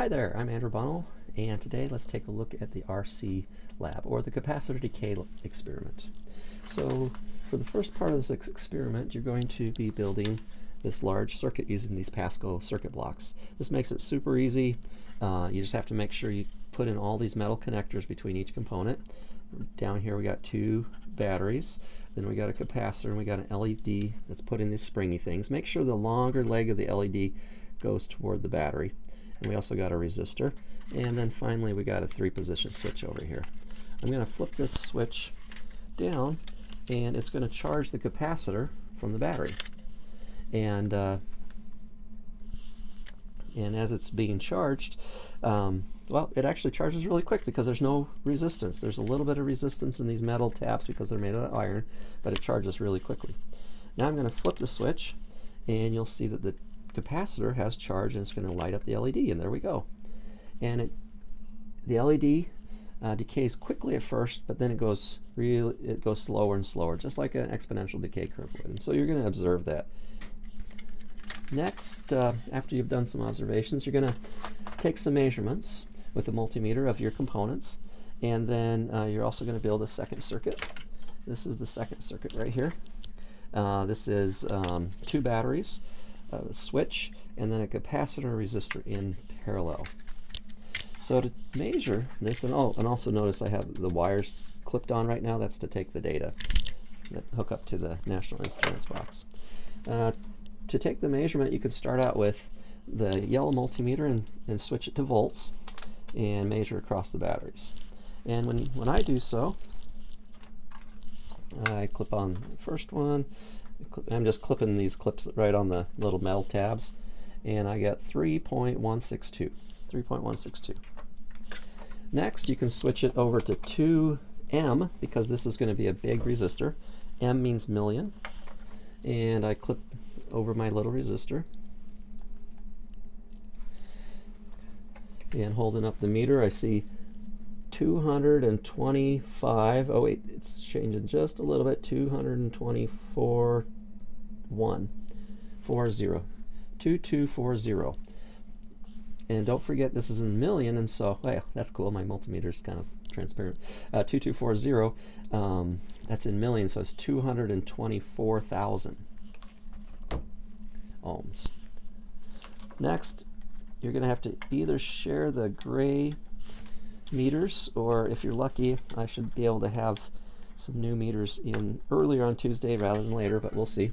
Hi there, I'm Andrew Bunnell, and today let's take a look at the RC lab, or the capacitor decay experiment. So for the first part of this ex experiment, you're going to be building this large circuit using these Pasco circuit blocks. This makes it super easy. Uh, you just have to make sure you put in all these metal connectors between each component. Down here we got two batteries, then we got a capacitor, and we got an LED that's put in these springy things. Make sure the longer leg of the LED goes toward the battery. And we also got a resistor. And then finally we got a three position switch over here. I'm going to flip this switch down and it's going to charge the capacitor from the battery. And uh, and as it's being charged, um, well, it actually charges really quick because there's no resistance. There's a little bit of resistance in these metal taps because they're made out of iron, but it charges really quickly. Now I'm going to flip the switch, and you'll see that the capacitor has charge and it's going to light up the LED and there we go. And it, the LED uh, decays quickly at first, but then it goes real it goes slower and slower, just like an exponential decay curve would. And so you're going to observe that. Next, uh, after you've done some observations, you're going to take some measurements with a multimeter of your components, and then uh, you're also going to build a second circuit. This is the second circuit right here. Uh, this is um, two batteries a switch, and then a capacitor resistor in parallel. So to measure this, and oh, and also notice I have the wires clipped on right now. That's to take the data that hook up to the National Instruments box. Uh, to take the measurement, you could start out with the yellow multimeter and, and switch it to volts and measure across the batteries. And when, when I do so, I clip on the first one, I'm just clipping these clips right on the little metal tabs. And I get 3.162 3.162 next you can switch it over to 2M because this is going to be a big resistor. M means million. And I clip over my little resistor. And holding up the meter I see 225 oh wait it's changing just a little bit. 224 1 4 0 2240 and don't forget this is in million and so oh that's cool. My multimeter is kind of transparent. Uh, 2240 um, that's in million so it's 224,000 ohms. Next you're gonna have to either share the gray meters, or if you're lucky, I should be able to have some new meters in earlier on Tuesday rather than later, but we'll see.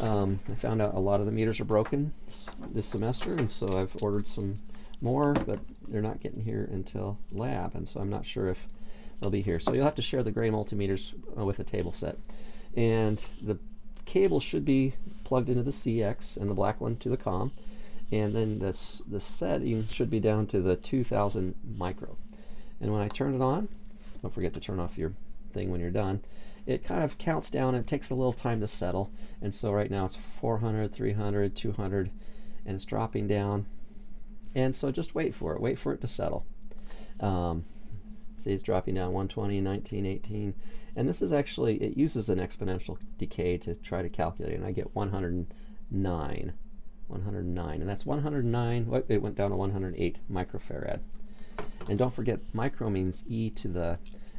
Um, I found out a lot of the meters are broken this semester, and so I've ordered some more, but they're not getting here until lab, and so I'm not sure if they'll be here. So you'll have to share the gray multimeters uh, with a table set. And the cable should be plugged into the CX and the black one to the COM. And then this, the setting should be down to the 2000 micro. And when I turn it on, don't forget to turn off your thing when you're done, it kind of counts down and takes a little time to settle. And so right now it's 400, 300, 200, and it's dropping down. And so just wait for it, wait for it to settle. Um, see it's dropping down 120, 19, 18. And this is actually, it uses an exponential decay to try to calculate. And I get 109. 109. And that's 109, it went down to 108 microfarad. And don't forget, micro means e to the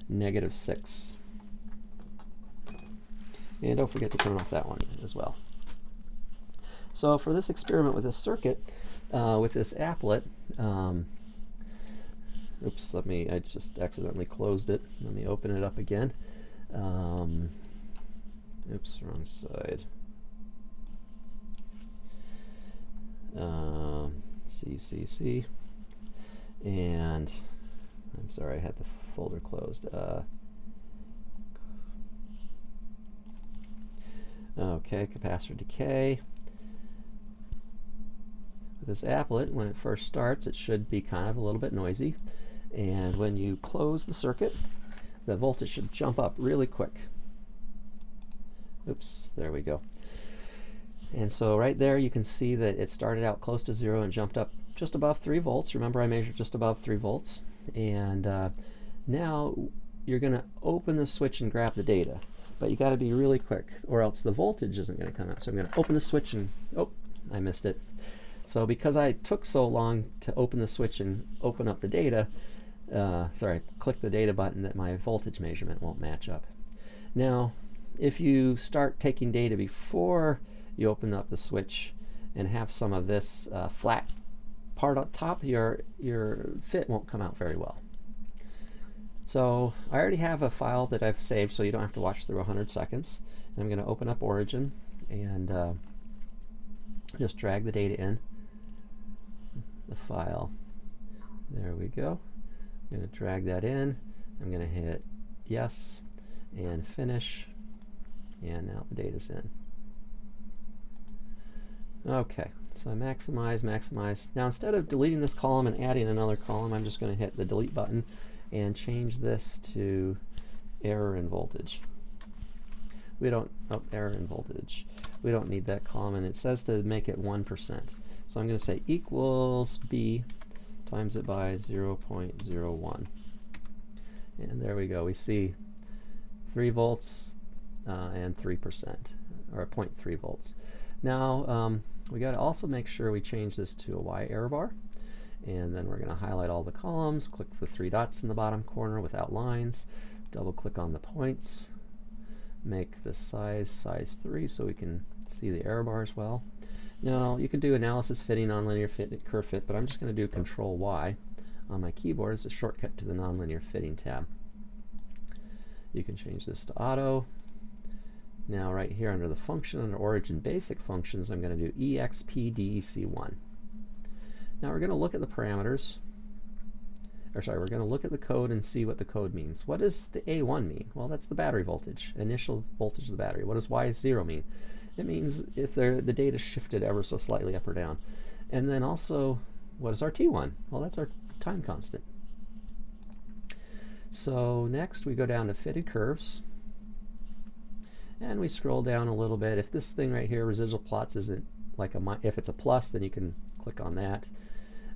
negative 6. And don't forget to turn off that one as well. So for this experiment with this circuit, uh, with this applet, um, oops, let me, I just accidentally closed it. Let me open it up again. Um, oops, wrong side. Uh, C, C, C and I'm sorry, I had the folder closed. Uh, okay, capacitor decay. This applet, when it first starts, it should be kind of a little bit noisy. And when you close the circuit, the voltage should jump up really quick. Oops, there we go. And so right there you can see that it started out close to zero and jumped up just above 3 volts. Remember I measured just above 3 volts. And uh, now you're going to open the switch and grab the data. But you got to be really quick or else the voltage isn't going to come out. So I'm going to open the switch and, oh, I missed it. So because I took so long to open the switch and open up the data, uh, sorry, click the data button that my voltage measurement won't match up. Now, if you start taking data before you open up the switch and have some of this uh, flat part on top, your, your fit won't come out very well. So I already have a file that I've saved so you don't have to watch through 100 seconds. And I'm going to open up Origin and uh, just drag the data in the file. There we go. I'm going to drag that in. I'm going to hit yes and finish. And now the data's in. Okay, so I maximize, maximize. Now instead of deleting this column and adding another column, I'm just going to hit the delete button and change this to error in voltage. We don't, oh, error in voltage. We don't need that column, and it says to make it 1%. So I'm going to say equals B times it by 0.01. And there we go. We see 3 volts uh, and 3%, or 0.3 volts. Now, um, we got to also make sure we change this to a Y error bar. And then we're going to highlight all the columns, click the three dots in the bottom corner without lines, double click on the points, make the size size 3 so we can see the error bar as well. Now you can do analysis fitting nonlinear fit curve fit, but I'm just going to do Control Y on my keyboard as a shortcut to the nonlinear fitting tab. You can change this to auto. Now right here under the function under origin basic functions I'm going to do expdec1. Now we're going to look at the parameters or sorry, we're going to look at the code and see what the code means. What does the A1 mean? Well, that's the battery voltage, initial voltage of the battery. What does Y0 mean? It means if the data shifted ever so slightly up or down. And then also, what is our T1? Well, that's our time constant. So next we go down to fitted curves. And we scroll down a little bit. If this thing right here, residual plots, isn't like a, if it's a plus, then you can click on that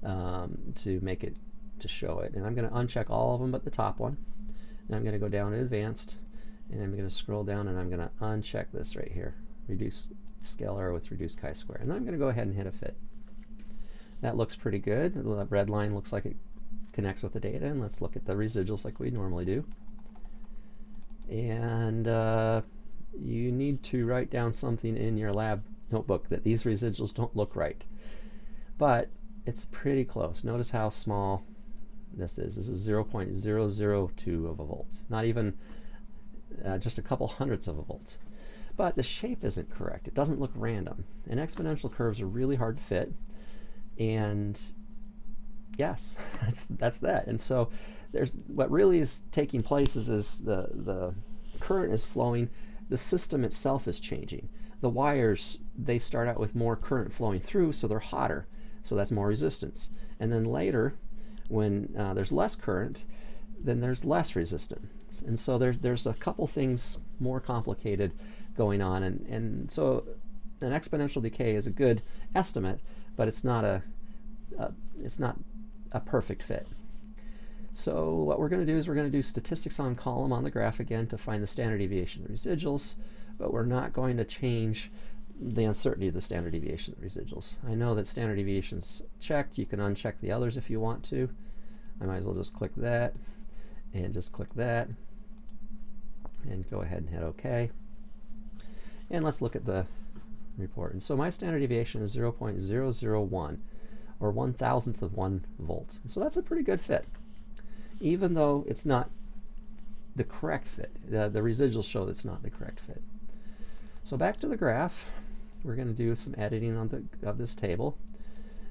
um, to make it to show it. And I'm going to uncheck all of them but the top one. And I'm going to go down to advanced and I'm going to scroll down and I'm going to uncheck this right here. Reduce scale error with reduced chi-square. And then I'm going to go ahead and hit a fit. That looks pretty good. The red line looks like it connects with the data. And let's look at the residuals like we normally do. And uh, you need to write down something in your lab notebook that these residuals don't look right. But it's pretty close. Notice how small this is. This is 0.002 of a volt, not even uh, just a couple hundredths of a volt. But the shape isn't correct. It doesn't look random. And exponential curves are really hard to fit. And yes, that's that's that. And so there's what really is taking place is, is the the current is flowing. The system itself is changing. The wires they start out with more current flowing through, so they're hotter. So that's more resistance. And then later, when uh, there's less current, then there's less resistance. And so there's, there's a couple things more complicated going on. And, and so an exponential decay is a good estimate, but it's not a, a it's not a perfect fit. So what we're going to do is we're going to do statistics on column on the graph again to find the standard deviation of the residuals, but we're not going to change the uncertainty of the standard deviation of the residuals. I know that standard deviation's checked. You can uncheck the others if you want to. I might as well just click that and just click that and go ahead and hit OK. And let's look at the report. And so my standard deviation is 0.001 or one thousandth of one volt. So that's a pretty good fit, even though it's not the correct fit. The, the residuals show that it's not the correct fit. So back to the graph we're going to do some editing on the of this table.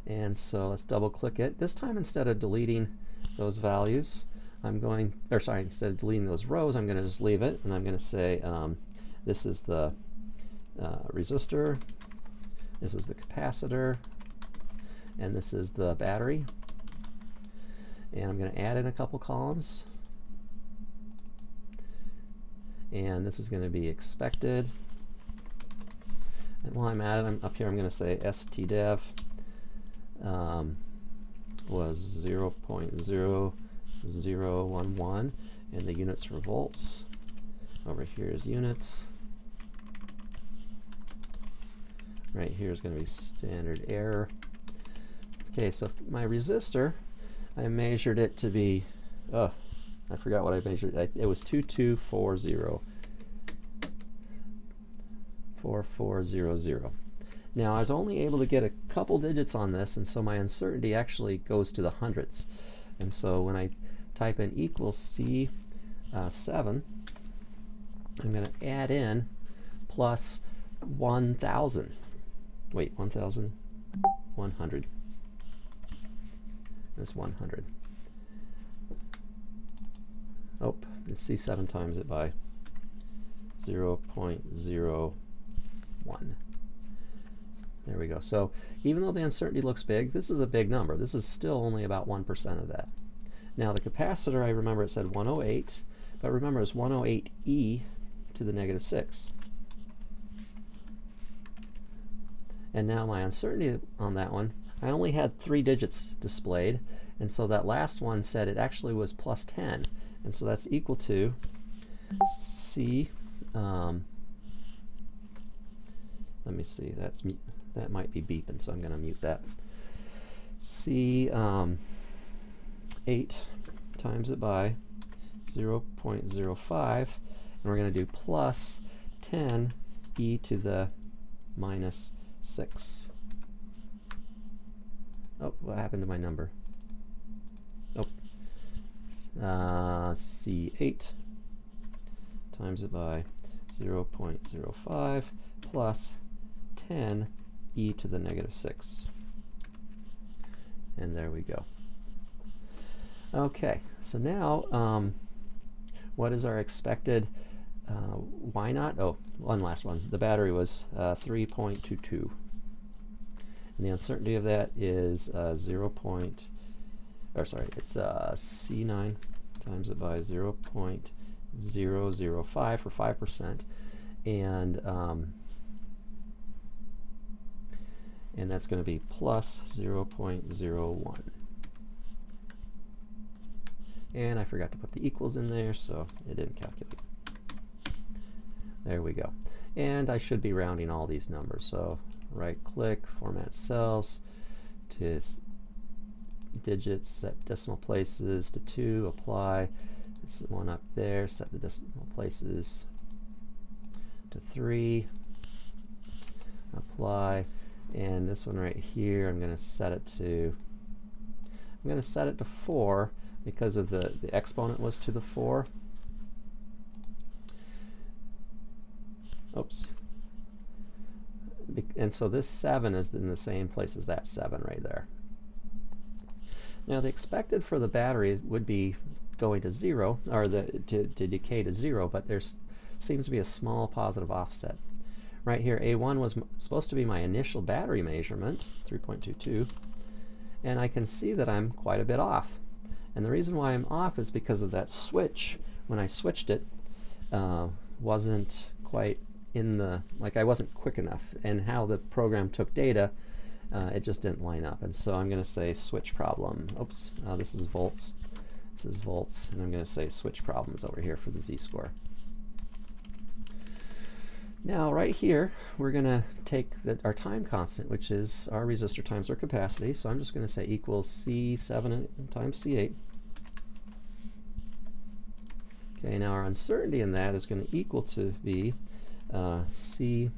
And so let's double click it. This time instead of deleting those values, I'm going, or sorry, instead of deleting those rows, I'm going to just leave it and I'm going to say um, this is the uh, resistor, this is the capacitor, and this is the battery. And I'm going to add in a couple columns. And this is going to be expected. And while I'm at it, I'm up here, I'm going to say stdev um, was 0 0.0011, and the units were volts. Over here is units. Right here is going to be standard error. Okay, so my resistor, I measured it to be, oh, I forgot what I measured. I, it was 2240. 4400. Now I was only able to get a couple digits on this and so my uncertainty actually goes to the hundreds. And so when I type in equals C7, uh, I'm going to add in plus 1,000. Wait, 1,100. That's 100. Oh, let's see 7 times it by 0 0.01. There we go. So even though the uncertainty looks big, this is a big number. This is still only about 1% of that. Now the capacitor, I remember it said 108, but remember it's 108e to the negative 6. And now my uncertainty on that one, I only had three digits displayed, and so that last one said it actually was plus 10. And so that's equal to C, um, let me see, that's that might be beeping, so I'm going to mute that. C, um, 8 times it by 0 0.05, and we're going to do plus 10 e to the minus 6. Oh, what happened to my number? Oh, uh, C8 times it by 0 0.05 plus 10 e to the negative 6. And there we go. Okay, so now um, what is our expected uh, Y naught? Oh, one last one. The battery was uh, 3.22. And the uncertainty of that is uh, 0. Point, or sorry, it's uh, C9 times it by 0 0.005 for 5%. And um, and that's going to be plus 0.01. And I forgot to put the equals in there, so it didn't calculate. There we go. And I should be rounding all these numbers. So right click, format cells to digits, set decimal places to 2, apply. This one up there, set the decimal places to 3, apply. And this one right here, I'm going to set it to, I'm going to set it to 4 because of the, the exponent was to the 4. Oops. And so this 7 is in the same place as that 7 right there. Now the expected for the battery would be going to 0, or the, to, to decay to 0, but there seems to be a small positive offset. Right here, A1 was supposed to be my initial battery measurement, 3.22, and I can see that I'm quite a bit off. And the reason why I'm off is because of that switch. When I switched it, uh, wasn't quite in the, like I wasn't quick enough. And how the program took data, uh, it just didn't line up. And so I'm going to say switch problem. Oops, uh, this is volts. This is volts. And I'm going to say switch problems over here for the z-score. Now right here, we're going to take the, our time constant, which is our resistor times our capacity. So I'm just going to say equals C7 times C8. Okay, now our uncertainty in that is going to equal to be uh, C6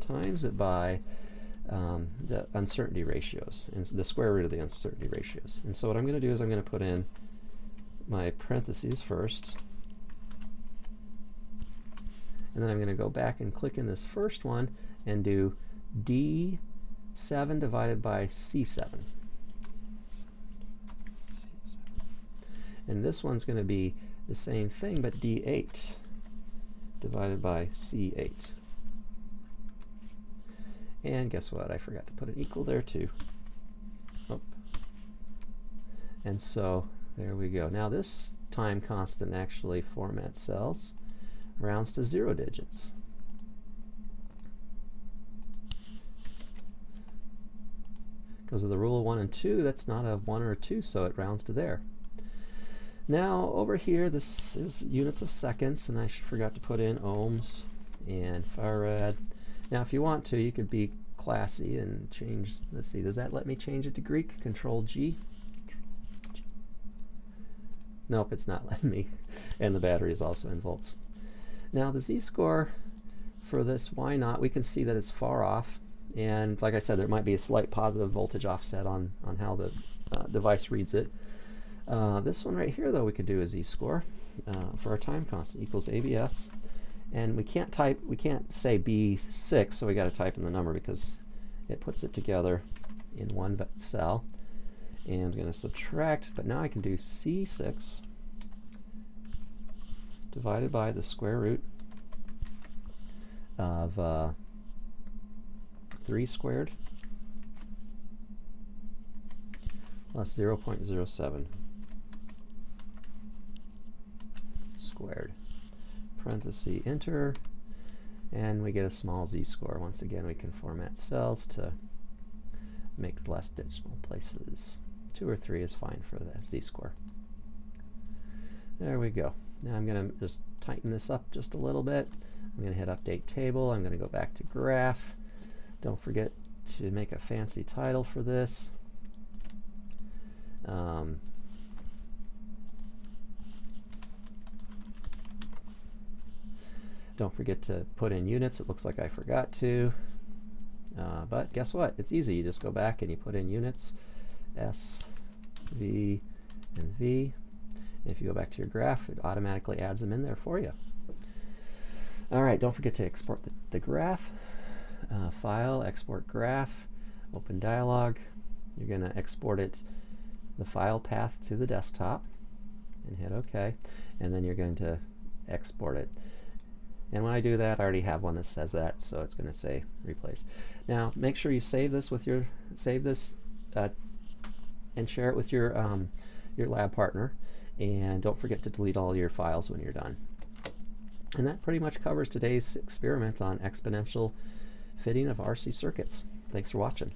times it by um, the uncertainty ratios, and the square root of the uncertainty ratios. And so what I'm going to do is I'm going to put in my parentheses first, and then I'm going to go back and click in this first one and do D7 divided by C7. And this one's going to be the same thing, but D8 divided by C8. And guess what? I forgot to put an equal there too. Oh. And so there we go. Now this time constant actually format cells rounds to zero digits. Because of the rule of 1 and 2, that's not a 1 or a 2, so it rounds to there. Now, over here, this is units of seconds, and I forgot to put in ohms and farad. Now, if you want to, you could be classy and change, let's see, does that let me change it to Greek? Control G. Nope, it's not letting me. and the battery is also in volts. Now the z-score for this Y naught, we can see that it's far off. And like I said, there might be a slight positive voltage offset on, on how the uh, device reads it. Uh, this one right here, though, we could do a z-score uh, for our time constant equals ABS. And we can't type, we can't say B6, so we got to type in the number because it puts it together in one cell. And I'm going to subtract, but now I can do C6 divided by the square root of uh, 3 squared plus 0.07 squared. Parenthesis enter, and we get a small z-score. Once again, we can format cells to make less decimal places. Two or three is fine for the z-score. There we go. Now I'm going to just tighten this up just a little bit. I'm going to hit update table. I'm going to go back to graph. Don't forget to make a fancy title for this. Um, don't forget to put in units. It looks like I forgot to. Uh, but guess what? It's easy. You just go back and you put in units. S, V, and V. And if you go back to your graph, it automatically adds them in there for you. All right, don't forget to export the, the graph. Uh, file, export graph, open dialog. You're going to export it, the file path to the desktop, and hit OK. And then you're going to export it. And when I do that, I already have one that says that, so it's going to say replace. Now, make sure you save this with your save this uh, and share it with your um, your lab partner. And don't forget to delete all your files when you're done. And that pretty much covers today's experiment on exponential fitting of RC circuits. Thanks for watching.